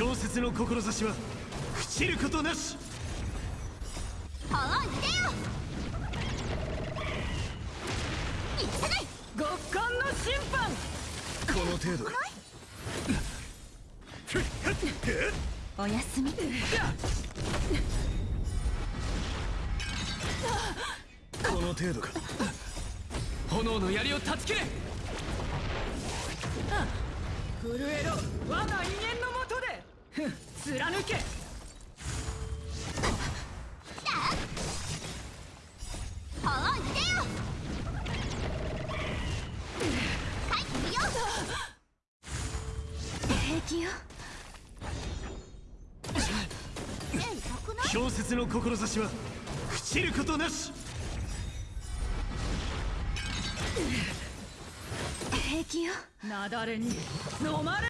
氷雪の志は朽ちることなし。極寒の審判。この程度かおやすみ。この程度か。炎の槍を断ち切れ。震えろ。我が威厳のもとでふん貫け。ほいでよ書いてみよう平気よえ痛くない氷雪の志は朽ちることなし平気よ雪崩に飲まれ